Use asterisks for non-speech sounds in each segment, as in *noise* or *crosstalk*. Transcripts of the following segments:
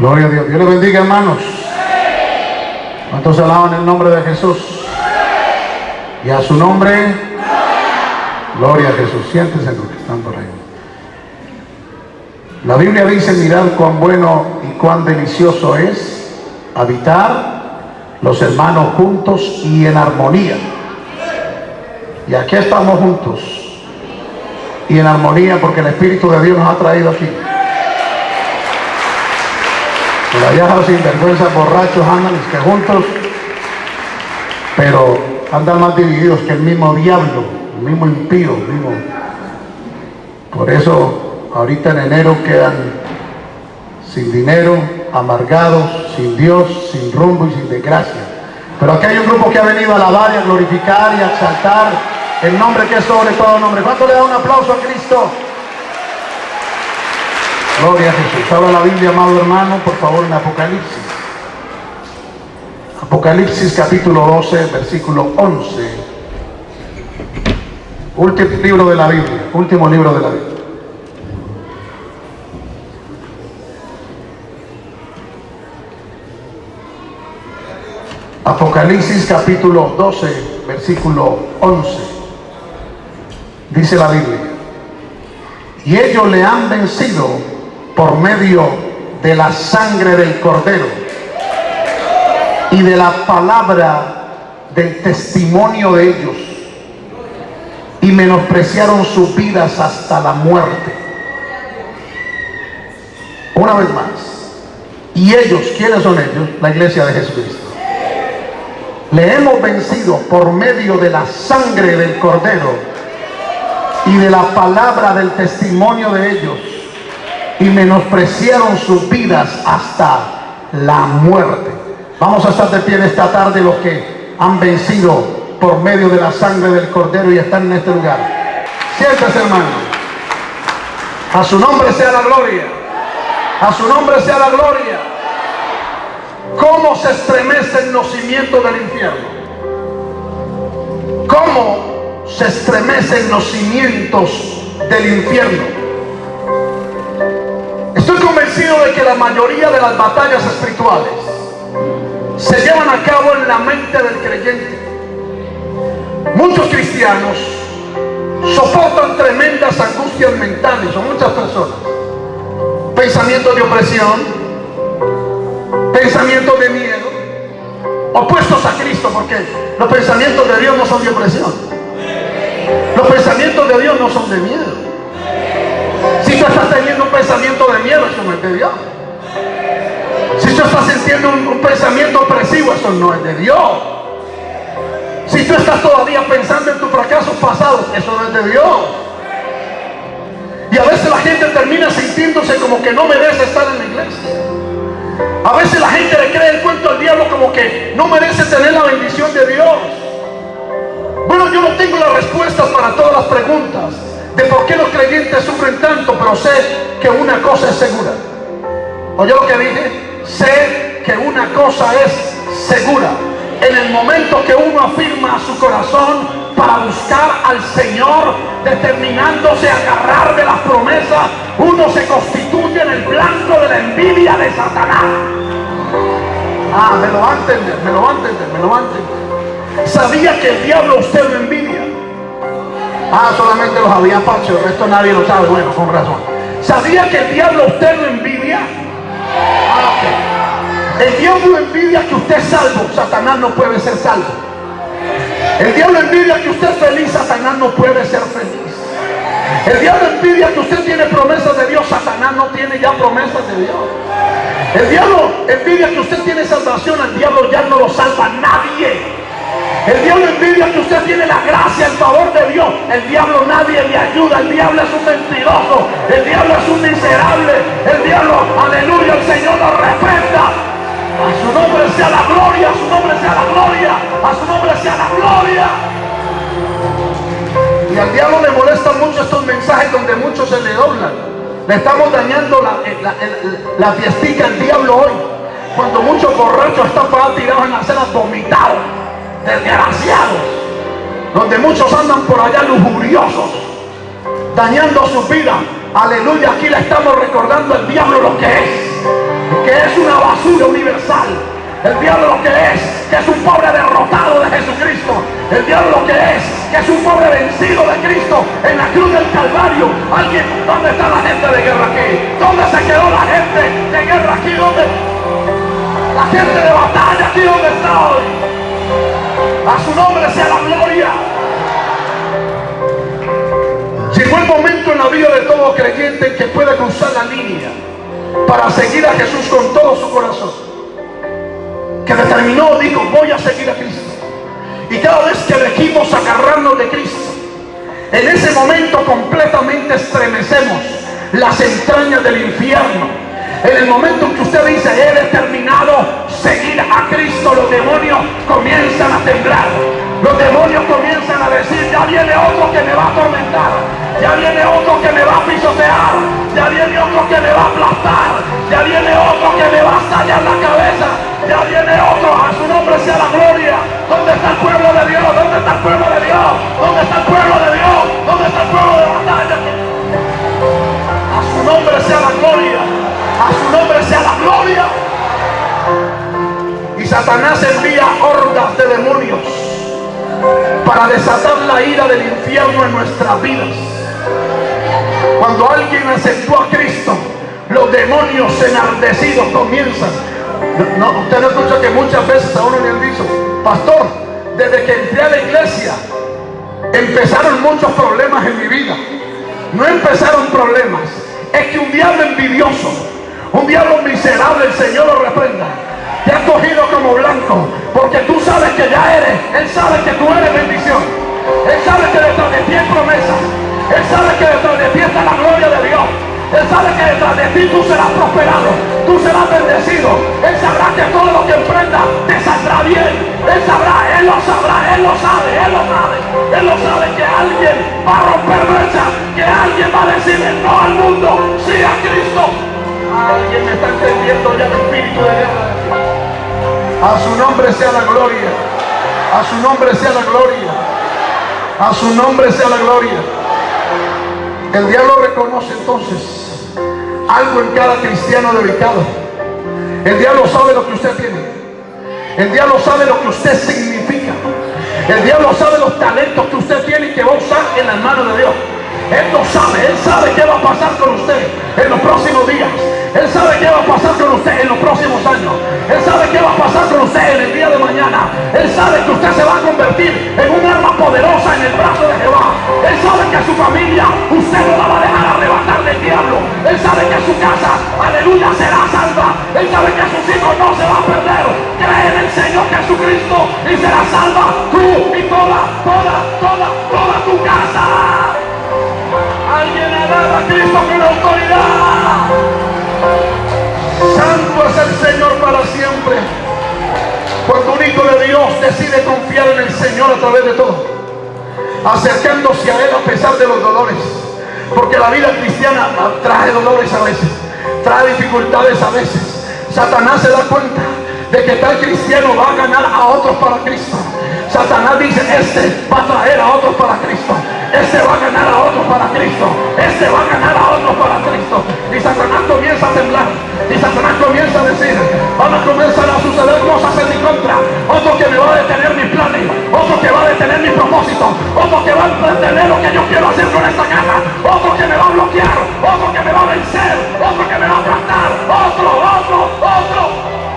Gloria a Dios. Dios les bendiga, hermanos. ¿Cuántos alaban el nombre de Jesús? Y a su nombre, gloria a Jesús. Siéntense los que están por ahí. La Biblia dice, mirad cuán bueno y cuán delicioso es habitar los hermanos juntos y en armonía. Y aquí estamos juntos y en armonía porque el Espíritu de Dios nos ha traído aquí. Los sinvergüenzas borrachos andan es que juntos, pero andan más divididos que el mismo diablo, el mismo impío, el mismo. Por eso ahorita en enero quedan sin dinero, amargados, sin Dios, sin rumbo y sin desgracia. Pero aquí hay un grupo que ha venido a alabar y a glorificar y a exaltar el nombre que es sobre todo nombre. ¿Cuánto le da un aplauso a Cristo? Gloria a Jesús. Habla la Biblia, amado hermano, por favor, en Apocalipsis. Apocalipsis capítulo 12, versículo 11. Último libro de la Biblia. Último libro de la Biblia. Apocalipsis capítulo 12, versículo 11. Dice la Biblia. Y ellos le han vencido por medio de la sangre del cordero y de la palabra del testimonio de ellos y menospreciaron sus vidas hasta la muerte. Una vez más. Y ellos, ¿quiénes son ellos? La iglesia de Jesucristo. Le hemos vencido por medio de la sangre del cordero y de la palabra del testimonio de ellos y menospreciaron sus vidas hasta la muerte. Vamos a estar de pie en esta tarde los que han vencido por medio de la sangre del cordero y están en este lugar. Siéntese hermano. A su nombre sea la gloria. A su nombre sea la gloria. ¿Cómo se estremecen los cimientos del infierno? ¿Cómo se estremecen los cimientos del infierno? Convencido de que la mayoría de las batallas espirituales se llevan a cabo en la mente del creyente. Muchos cristianos soportan tremendas angustias mentales, son muchas personas. Pensamientos de opresión, pensamientos de miedo, opuestos a Cristo, porque los pensamientos de Dios no son de opresión. Los pensamientos de Dios no son de miedo. Si tú estás teniendo un pensamiento de miedo, eso no es de Dios. Si tú estás sintiendo un, pensamiento opresivo, eso no es de Dios. Si tú estás todavía pensando en tus fracasos pasados, eso no es de Dios. Y a veces la gente termina sintiéndose como que no merece estar en la iglesia. A veces la gente le cree el cuento al diablo como que no merece tener la bendición de Dios. Bueno, yo no tengo las respuestas para todas las preguntas de por qué los creyentes sufren tanto, pero sé que una cosa es segura. ¿Oye lo que dije? Sé que una cosa es segura. En el momento que uno afirma su corazón para buscar al Señor, determinándose a agarrar de las promesas, uno se constituye en el blanco de la envidia de Satanás. Ah, me lo va a entender, me lo va a entender, me lo va a entender. Sabía que el diablo usted lo envidia. Ah, solamente los había pacho, el resto nadie lo sabe. Bueno, con razón. ¿Sabía que el diablo usted lo envidia? Ah. El diablo envidia que usted es salvo, Satanás no puede ser salvo. El diablo envidia que usted es feliz, Satanás no puede ser feliz. El diablo envidia que usted tiene promesas de Dios, Satanás no tiene ya promesas de Dios. El diablo envidia que usted tiene salvación, el diablo ya no lo salva nadie. El diablo envidia que usted tiene la gracia, el favor de Dios. El diablo nadie le ayuda. El diablo es un mentiroso. El diablo es un miserable. El diablo, aleluya, el Señor lo respeta. A su nombre sea la gloria, a su nombre sea la gloria, a su nombre sea la gloria. Y al diablo le molestan mucho estos mensajes donde muchos se le doblan. Le estamos dañando la, la, la, la fiestica al diablo hoy. Cuando muchos borrachos están para tirados en las cenas vomitados, desgraciados. Donde muchos andan por allá lujuriosos, dañando su vida. Aleluya, aquí le estamos recordando al diablo lo que es que es una basura universal. El diablo lo que es, que es un pobre derrotado de Jesucristo. El diablo lo que es, que es un pobre vencido de Cristo en la cruz del Calvario. Alguien, ¿dónde está la gente de guerra aquí? ¿Dónde se quedó la gente de guerra aquí? ¿Dónde? La gente de batalla aquí, ¿dónde está hoy? A su nombre sea la gloria. Llegó el momento en la vida de todo creyente que puede cruzar la línea para seguir a Jesús con todo su corazón que determinó, dijo, voy a seguir a Cristo. Y cada vez que elegimos agarrarnos de Cristo, en ese momento completamente estremecemos las entrañas del infierno. En el momento en que usted dice, he determinado seguir a Cristo, los demonios comienzan a temblar. Los demonios comienzan a decir, ya viene otro que me va a atormentar, ya viene otro que me va a pisotear, ya viene otro que me va a aplastar, ya viene otro que me va a estallar la cabeza, ya viene otro, a su nombre sea la gloria. ¿Dónde está el pueblo de Dios? ¿Dónde está el pueblo de Dios? ¿Dónde está el pueblo de Dios? ¿Dónde está el pueblo de batalla? A su nombre sea la gloria. Gloria. Y Satanás envía hordas de demonios para desatar la ira del infierno en nuestras vidas. Cuando alguien aceptó a Cristo, los demonios enardecidos comienzan no, usted no escucha que muchas veces a uno le han dicho, pastor, desde que entré a la iglesia, empezaron muchos problemas en mi vida. No empezaron problemas, es que un diablo envidioso, un diablo miserable, el Señor lo reprenda, te ha cogido como blanco, porque tú sabes que ya eres, Él sabe que tú eres bendición, Él sabe que detrás de ti hay promesas, Él sabe que detrás de ti está la gloria de Dios. Él sabe que detrás de ti tú serás prosperado, tú serás bendecido. Él sabrá que todo lo que emprenda te saldrá bien. Él sabrá, Él lo sabrá, Él lo sabe, Él lo sabe. Él lo sabe que alguien va a romper brecha, que alguien va a decirle no al mundo, sí a Cristo. Alguien me está entendiendo ya el espíritu de guerra. A su nombre sea la gloria. A su nombre sea la gloria. A su nombre sea la gloria. El diablo reconoce entonces algo en cada cristiano dedicado. El diablo sabe lo que usted tiene. El diablo sabe lo que usted significa. El diablo sabe los talentos que usted tiene y que va a usar en las manos de Dios. Él lo sabe, Él sabe qué va a pasar con usted en los próximos días. Él sabe qué va a pasar con usted en los próximos años. Él sabe qué va a pasar con usted en el día de mañana. Él sabe que usted se va a convertir en un arma poderosa en el brazo de Jehová. Él sabe que a su familia usted no la va a dejar arrebatar del diablo. Él sabe que su casa, aleluya, será salva. Él sabe que sus hijos no se van a perder. Cree en el Señor Jesucristo y será salva tú y toda, toda, toda, toda tu casa. Cristo con autoridad. Santo es el Señor para siempre. Cuando un hijo de Dios decide confiar en el Señor a través de todo, acercándose a Él a pesar de los dolores, porque la vida cristiana trae dolores a veces, trae dificultades a veces. Satanás se da cuenta de que tal cristiano va a ganar a otros para Cristo. Satanás dice, este va a traer a otros para Cristo. Este va a ganar a otros para Cristo. Este va a ganar a otros para Cristo. Y Satanás comienza a temblar. Y Satanás comienza a decir, van a comenzar a suceder cosas en mi contra. Otro que me va a detener mis planes. Otro que va a detener mis propósitos. Otro que va a detener lo que yo quiero hacer con esta casa. Otro que me va a bloquear. Otro que me va a vencer. Otro que me va a aplastar. Otro, otro, otro.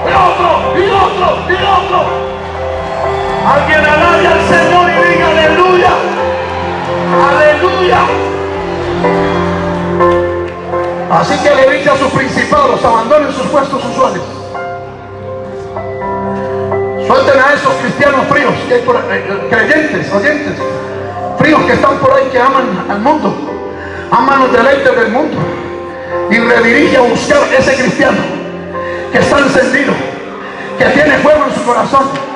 Y otro, y otro, y otro. Alguien alabe al Señor y diga aleluya. Aleluya. Así que le dice a sus principados, abandonen sus puestos usuales. Suelten a esos cristianos fríos, eh, eh, creyentes, oyentes, fríos que están por ahí, que aman al mundo, aman los deleites del mundo. Y redirige a buscar ese cristiano que está encendido, que tiene fuego en su corazón,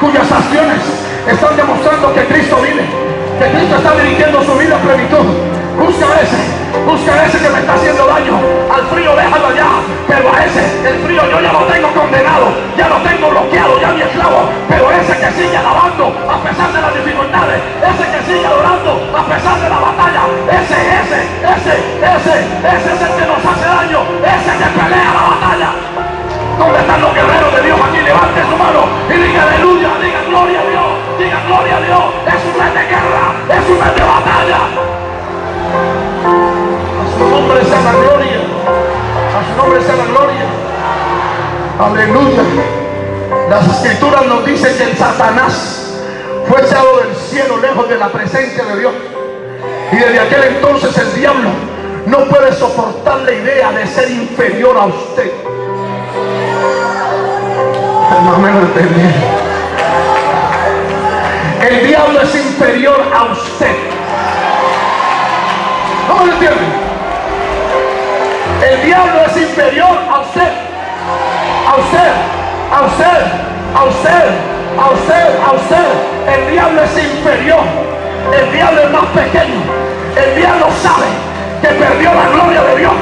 cuyas acciones están demostrando que Cristo vive que Cristo está dirigiendo su vida a plenitud. Busca a ese, busca a ese que me está haciendo daño. Al frío déjalo allá, pero a ese, el frío yo ya lo tengo condenado, ya lo tengo bloqueado, ya mi esclavo. Pero ese que sigue alabando a pesar de las dificultades, ese que sigue adorando a pesar de la batalla, ese, ese, ese, ese, ese es el que nos hace daño, ese que pelea la batalla. sea Las escrituras nos dicen que el Satanás fue echado del cielo lejos de la presencia de Dios. Y desde aquel entonces el diablo no puede soportar la idea de ser inferior a usted. No me lo. El diablo es inferior a usted. ¿No me lo entienden? El diablo es inferior a usted. A usted. A usted. A usted. A usted. A usted. El diablo es inferior. El diablo es más pequeño. El diablo sabe que perdió la gloria de Dios.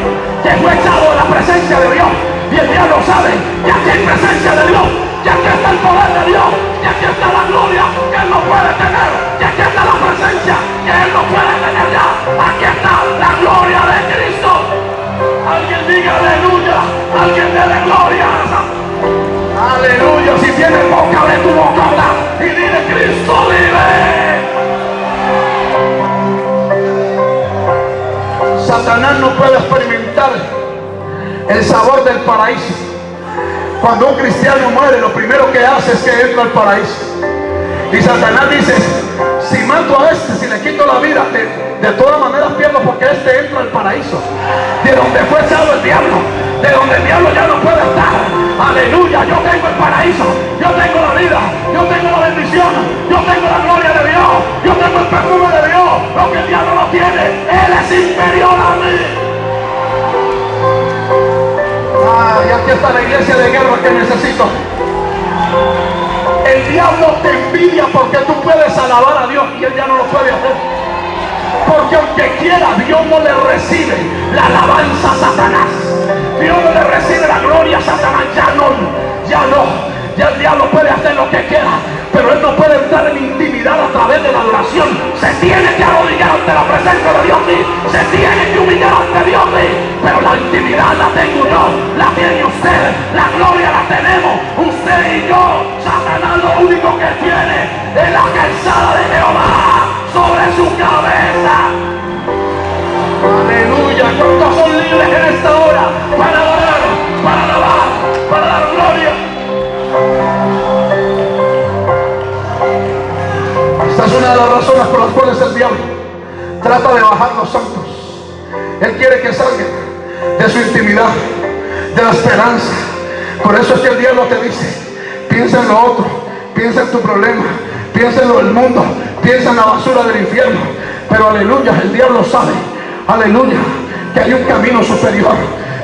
Que fue echado de la presencia de Dios. Y el diablo sabe que aquí hay presencia de Dios. Que aquí está el poder de Dios. Que aquí está la gloria que Él no puede tener. Que aquí está la presencia que Él no puede tener ya. Aquí está la gloria de Cristo. Alguien diga aleluya. Alguien dele gloria. Aleluya. Si tienes boca, abre tu boca y dile Cristo vive. Satanás no puede experimentar el sabor del paraíso. Cuando un cristiano muere, lo primero que hace es que entra al paraíso. Y Satanás dice, de guerra que necesito. El diablo te envidia porque tú puedes alabar a Dios y él ya no lo puede hacer. Porque aunque quiera, Dios no le recibe la alabanza a Satanás. Dios no le recibe la gloria a Satanás. Ya no, ya no. Ya el diablo puede hacer lo que quiera. Pero él no puede entrar en intimidad a través de la adoración. Se tiene que arrodillar ante la presencia de Dios. Se tiene que humillar ante Dios. Pero la intimidad la tengo yo. La tiene La gloria la tenemos. Usted y yo. Satanás lo único que tiene es la calzada de Jehová sobre su cabeza. Aleluya. ¿Cuántos son libres en esta hora para adorar, para alabar, para dar gloria? Esta es una de las razones por las cuales el diablo trata de bajar los santos. Él quiere que salgan de su intimidad, la esperanza. Por eso es que el diablo te dice, piensa en lo otro, piensa en tu problema, piensa en lo del mundo, piensa en la basura del infierno. Pero aleluya, el diablo sabe, aleluya, que hay un camino superior,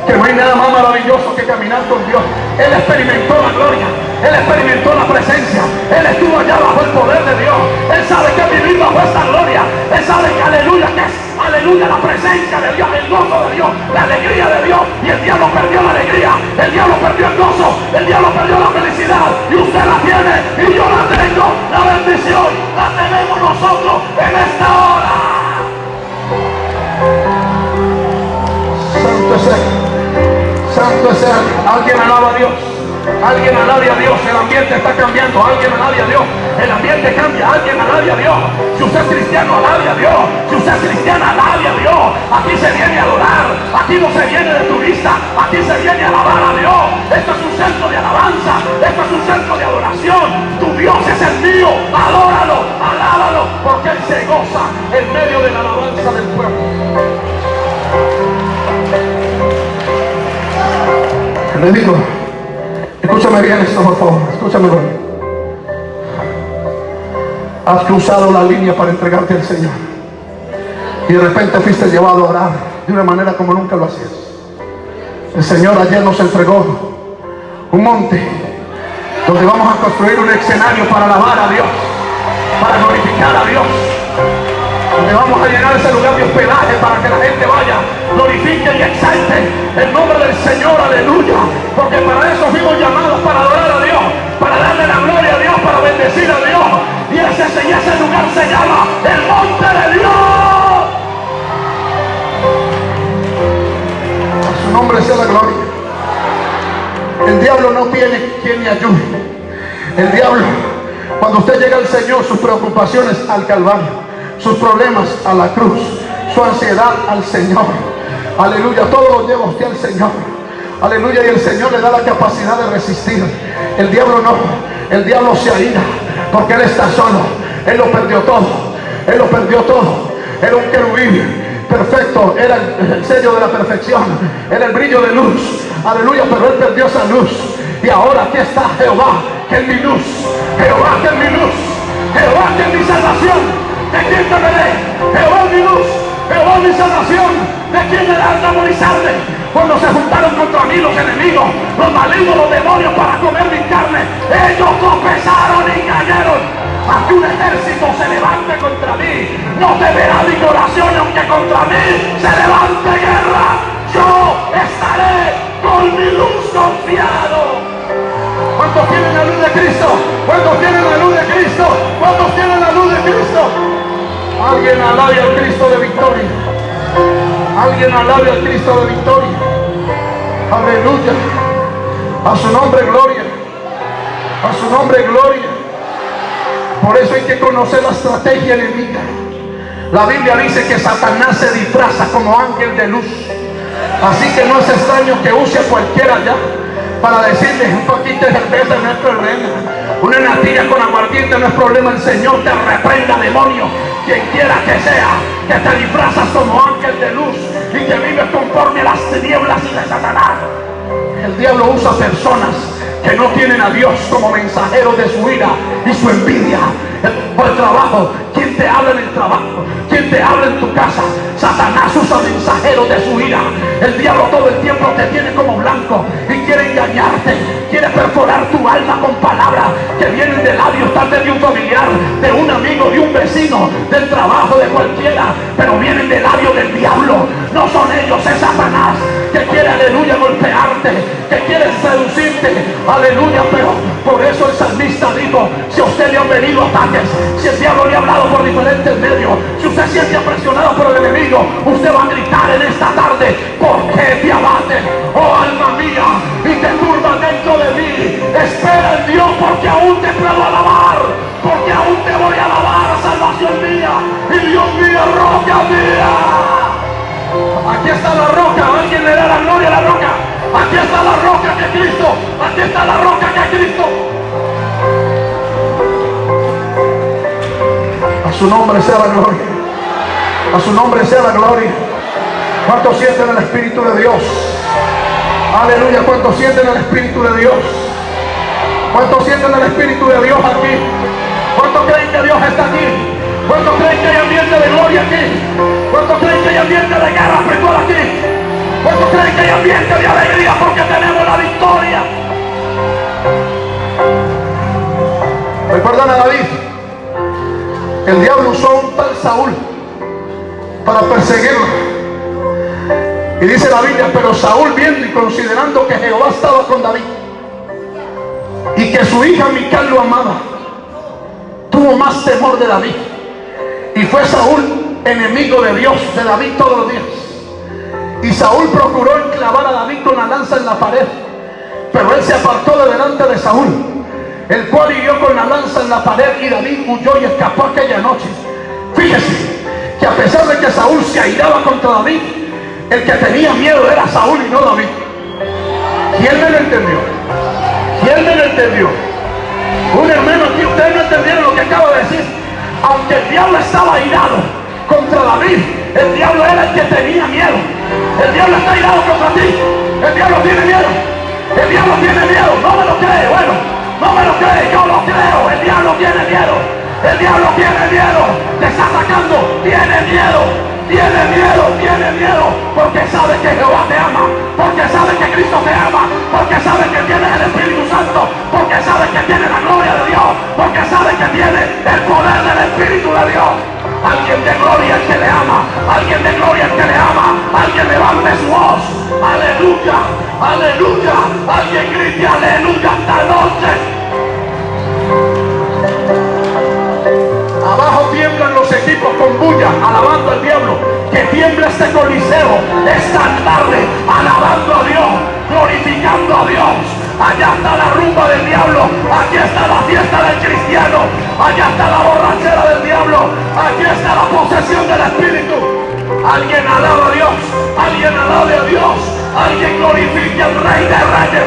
que no hay nada más maravilloso que caminar con Dios. Él experimentó la gloria, él experimentó la presencia, él estuvo allá bajo el poder de Dios. Él sabe que vivir bajo esta gloria, él sabe que aleluya, que es aleluya la presencia de Dios, el gozo de Dios, la alegría de Dios. Y el diablo perdió la alegría, el diablo perdió el gozo, el diablo perdió la felicidad. Y usted la tiene y yo la tengo, la bendición la tenemos nosotros en esta hora. Santo es. Santo es. Alguien alaba a Dios. Alguien alabe a Dios. El ambiente está cambiando. Alguien alabe a Dios. El ambiente cambia. Alguien alabe a Dios. Si usted es cristiano, alabe a Dios. Si usted es cristiana, alabe a Dios. Aquí se viene a adorar. Aquí no se viene de turista. Aquí se viene a alabar a Dios. Esto es un centro de alabanza. Esto es un centro de adoración. Tu Dios es el mío. Adóralo. Alábalo. Porque Él se goza en medio de la alabanza del pueblo. Le digo, escúchame bien esto, escúchame bien. Has cruzado la línea para entregarte al Señor. Y de repente fuiste llevado a orar de una manera como nunca lo hacías. El Señor ayer nos entregó un monte donde vamos a construir un escenario para alabar a Dios, para glorificar a Dios. Donde vamos a llenar ese lugar de hospedaje para que la gente vaya, glorifique y exalte el nombre del Señor, aleluya. Porque para eso fuimos llamados, para adorar a Dios, para darle la gloria a Dios, para bendecir a Dios. Y ese, ese lugar se llama el monte de Dios. A su nombre sea la gloria. El diablo no tiene quien le ayude. El diablo, cuando usted llega al Señor, sus preocupaciones al Calvario sus problemas a la cruz, su ansiedad al Señor. Aleluya, todo lo lleva usted al Señor. Aleluya. Y el Señor le da la capacidad de resistir. El diablo no. El diablo se aída porque Él está solo. Él lo perdió todo. Él lo perdió todo. Era un querubín perfecto, era el, sello de la perfección, era el brillo de luz. Aleluya, pero él perdió esa luz. Y ahora aquí está Jehová, que es mi luz. Jehová, que es mi luz. Jehová, que es mi salvación. ¿De quién temeré? Jehová mi luz. Jehová mi salvación. ¿De quién le da atemorizarme? Cuando se juntaron contra mí los enemigos, los malignos, los demonios para comer mi carne, ellos tropezaron y cayeron. Aquí un ejército se levante contra mí, no temerá mi corazón, aunque contra mí se levante guerra. Yo estaré con mi luz confiado. ¿Cuántos tienen la luz de Cristo? ¿Cuántos tienen la luz de Cristo? ¿Cuántos tienen la luz de Cristo? Alguien alabe al Cristo de victoria. Alguien alabe al Cristo de victoria. Aleluya. A su nombre gloria. A su nombre gloria. Por eso hay que conocer la estrategia enemiga. La Biblia dice que Satanás se disfraza como ángel de luz. Así que no es extraño que use a cualquiera ya para decirle un poquito de cerveza no es problema. Una natilla con aguardiente no es problema. El Señor te reprenda, demonio. Quien quiera que sea, que te disfrazas como ángel de luz y que vives conforme a las tinieblas y de Satanás. El diablo usa personas que no tienen a Dios como mensajeros de su ira y su envidia. Por trabajo, ¿quién te habla en el trabajo? ¿Quién te habla en tu casa? Satanás usa mensajeros de su ira. El diablo todo el tiempo te tiene como blanco y quiere engañarte. Quiere perforar tu alma con palabras que vienen de labios tal vez de un familiar, de un amigo, de un vecino, del trabajo, de cualquiera, pero vienen del labio del diablo. No son ellos, es Satanás que quiere, aleluya, golpearte, que quiere seducirte, aleluya, pero por eso el salmista dijo, si a usted le han venido si el diablo le ha hablado por diferentes medios, si usted siente presionado por el enemigo, usted va a gritar en esta tarde, ¿por qué te abates, oh alma mía, y te turba dentro de mí? Espera en Dios porque aún te puedo alabar, porque aún te voy a alabar, salvación mía, y Dios mío, roca mía. Aquí está la roca, alguien le da la gloria a la roca. Aquí está la roca que Cristo, aquí está la roca que Cristo. Su nombre sea la gloria. A su nombre sea la gloria. ¿Cuántos sienten el Espíritu de Dios? Aleluya. ¿Cuántos sienten el Espíritu de Dios? ¿Cuántos sienten el Espíritu de Dios aquí? ¿Cuántos creen que Dios está aquí? ¿Cuántos creen que hay ambiente de gloria aquí? ¿Cuántos creen que hay ambiente de guerra espiritual aquí? ¿Cuántos creen que hay ambiente de alegría porque tenemos la victoria? Recuerdan a David. El diablo usó un tal Saúl para perseguirlo. Y dice la Biblia, pero Saúl viendo y considerando que Jehová estaba con David y que su hija Mical lo amaba, tuvo más temor de David. Y fue Saúl enemigo de Dios, de David todos los días. Y Saúl procuró enclavar a David con la lanza en la pared. Pero él se apartó de delante de Saúl, el cual hirió con la lanza en la pared y David huyó y escapó aquella noche. Fíjese que a pesar de que Saúl se airaba contra David, el que tenía miedo era Saúl y no David. ¿Quién me lo entendió? ¿Quién me lo entendió? Un hermano aquí, ustedes no entendieron lo que acabo de decir. Aunque el diablo estaba airado contra David, el diablo era el que tenía miedo. El diablo está airado contra ti. El diablo tiene miedo. El diablo tiene miedo. No me lo cree. Bueno, no me lo cree. Yo lo creo. El diablo tiene miedo. El diablo tiene miedo. Te está atacando. Tiene miedo. Tiene miedo, tiene miedo, porque sabe que Jehová te ama, porque sabe que Cristo te ama, porque sabe que tienes el Espíritu Santo, porque sabe que tiene la gloria de Dios, porque sabe que tiene el poder del Espíritu de Dios. Alguien de gloria que le ama, alguien de gloria que le ama, alguien levante su voz, aleluya, aleluya, alguien grite aleluya esta noche. Abajo tiemblan los equipos con bulla, alabando al diablo. Que tiembla este coliseo esta tarde, alabando a Dios, glorificando a Dios. Allá está la rumba del diablo, aquí está la fiesta del cristiano, allá está la borrachera del diablo, aquí está la posesión del Espíritu. Alguien alaba a Dios, alguien alabe a Dios, Alguien glorifique al Rey de Reyes.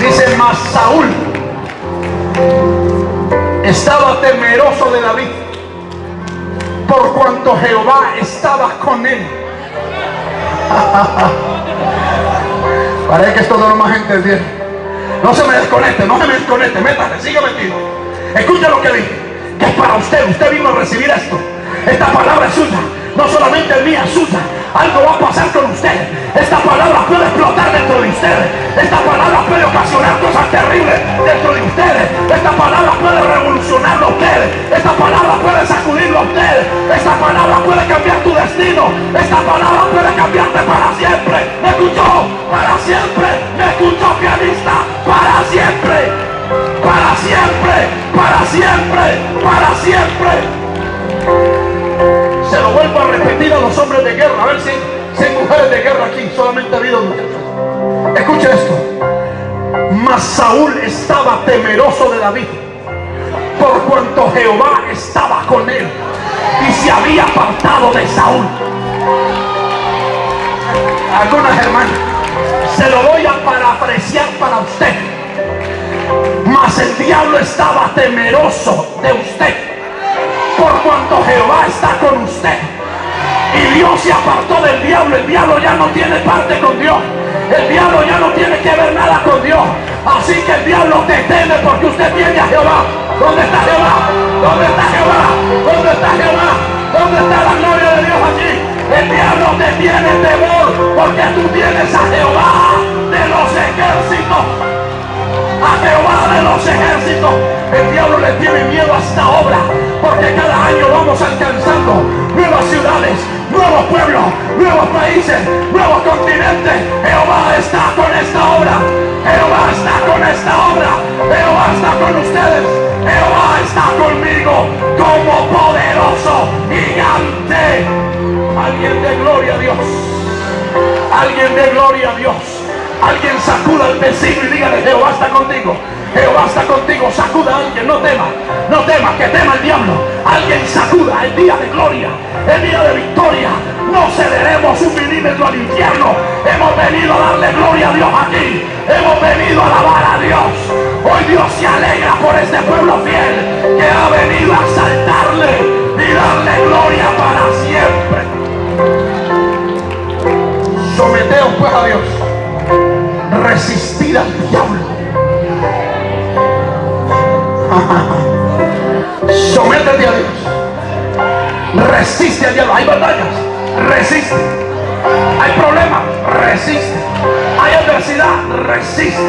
Dice más Saúl estaba temeroso de David por cuanto Jehová estaba con él. *laughs* Parece que esto no lo más entendieron. No se me desconecte, no se me desconecte, métase, siga metido. Escucha lo que dije, que es para usted, usted vino a recibir esto. Esta palabra es suya, no solamente es mía, es suya. Algo va a pasar con usted. Esta palabra puede explotar dentro de ustedes. Esta palabra puede ocasionar cosas terribles dentro de ustedes. Esta palabra puede revolucionarlo a ustedes. Esta palabra Saúl estaba temeroso de David. Por cuanto Jehová estaba con él. Y se había apartado de Saúl. Algunas hermanas. Se lo voy a parafrasear para usted. Mas el diablo estaba temeroso de usted por cuanto Jehová está con usted. Y Dios se apartó del diablo. El diablo ya no tiene parte con Dios. El diablo ya no tiene que ver nada con Dios. Así que el diablo te teme porque usted tiene a Jehová. ¿Dónde está Jehová? ¿Dónde está Jehová? ¿Dónde está Jehová? ¿Dónde está la gloria de Dios aquí? El diablo te tiene temor porque tú tienes a Jehová de los ejércitos a Jehová de los ejércitos. El diablo le tiene miedo a esta obra, porque cada año vamos alcanzando nuevas ciudades, nuevos pueblos, nuevos países, nuevos continentes. Jehová está con esta obra. Jehová está con esta obra. Jehová está con ustedes. Jehová está conmigo como poderoso gigante. Alguien de gloria a Dios. Alguien de gloria a Dios. Alguien sacuda al vecino y dígale, Jehová está contigo. Jehová está contigo. Sacuda a alguien, no tema. No tema, que tema el diablo. Alguien sacuda el día de gloria, el día de victoria. No cederemos un milímetro al infierno. Hemos venido a darle gloria a Dios aquí. Hemos venido a alabar a Dios. Hoy Dios se alegra por este pueblo fiel que ha venido a saltarle y darle gloria para siempre. Someteos pues a Dios resistir al diablo. *laughs* Sométete a Dios. Resiste al diablo. Hay batallas. Resiste. Hay problemas. Resiste. Hay adversidad. Resiste.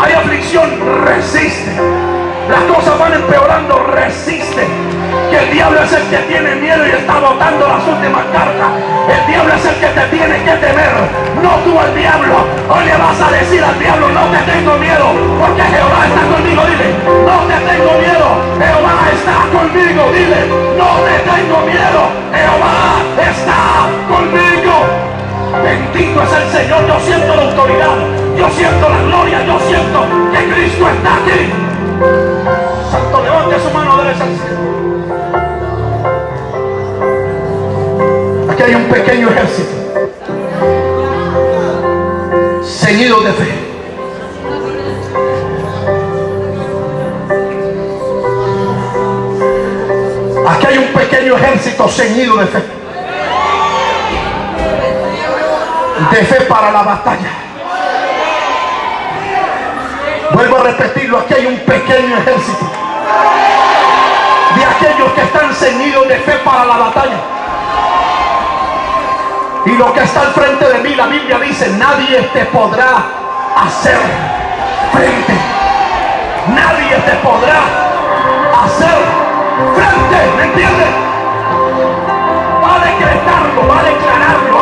Hay aflicción. Resiste. Las cosas van empeorando. Resiste que el diablo es el que tiene miedo y está botando las últimas cartas. El diablo es el que te tiene que temer, no tú al diablo. Hoy le vas a decir al diablo, no te tengo miedo, porque Jehová está conmigo. Dile, no te tengo miedo, Jehová está conmigo. Dile, no te tengo miedo, Jehová está conmigo. Bendito es el Señor, yo siento la autoridad, yo siento la gloria, yo siento que Cristo está aquí. Santo, levante su mano derecha cielo. Hay un pequeño ejército ceñido de fe. Aquí hay un pequeño ejército ceñido de fe. De fe para la batalla. Vuelvo a repetirlo, aquí hay un pequeño ejército de aquellos que están ceñidos de fe para la batalla. Lo que está al frente de mí, la Biblia dice, nadie te podrá hacer frente. Nadie te podrá hacer frente. ¿Me entiendes? Va a decretarlo, va a declararlo